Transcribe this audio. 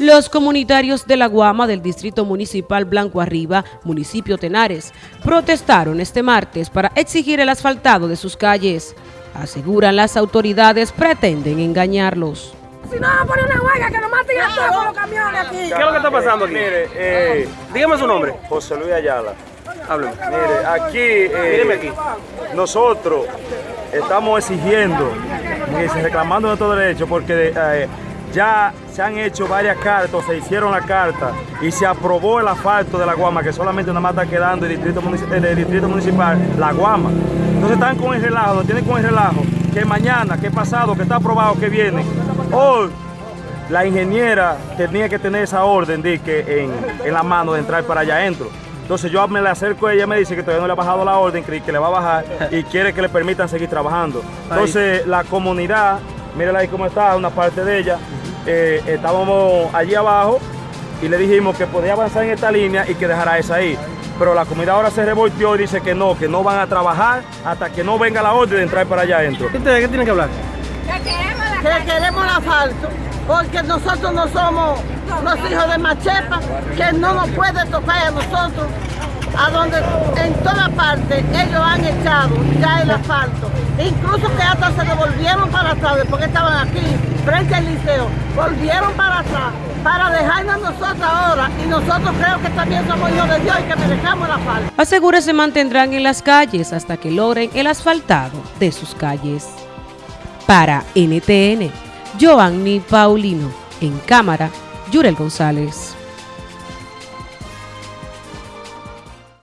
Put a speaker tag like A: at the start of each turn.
A: Los comunitarios de La Guama del Distrito Municipal Blanco Arriba, municipio Tenares, protestaron este martes para exigir el asfaltado de sus calles. Aseguran las autoridades pretenden engañarlos.
B: Si no, van a poner una huelga que nos maten a todos con los camiones aquí.
C: ¿Qué es lo que está pasando aquí?
D: Mire, eh,
C: Dígame su nombre.
D: José Luis Ayala.
C: Hábleme.
D: Mire, aquí, eh,
C: Míreme aquí.
D: nosotros estamos exigiendo reclamando nuestros derechos porque eh, ya se han hecho varias cartas, se hicieron la carta y se aprobó el asfalto de la Guama, que solamente nada más está quedando el distrito, en el distrito municipal, la Guama. Entonces están con el relajo, lo tienen con el relajo, que mañana, que pasado, que está aprobado, que viene. Hoy la ingeniera tenía que tener esa orden de que en, en la mano de entrar para allá adentro. Entonces yo me le acerco a ella, me dice que todavía no le ha bajado la orden, que, que le va a bajar y quiere que le permitan seguir trabajando. Entonces la comunidad, mírala ahí cómo está, una parte de ella, eh, estábamos allí abajo y le dijimos que podía avanzar en esta línea y que dejara esa ahí. Pero la comunidad ahora se revolteó y dice que no, que no van a trabajar hasta que no venga la orden de entrar para allá adentro.
C: ¿Ustedes qué tienen que hablar?
B: Que queremos el asfalto, porque nosotros no somos los hijos de Machepa, que no nos puede tocar a nosotros, a donde en toda parte ellos han echado ya el asfalto. Incluso que hasta se devolvieron para atrás, porque estaban aquí, frente al liceo, volvieron para atrás para dejarnos nosotros ahora y nosotros creo que también somos hijos de Dios y que merecamos el asfalto.
A: Asegura se mantendrán en las calles hasta que logren el asfaltado de sus calles. Para NTN, Joanny Paulino. En cámara, Yurel González.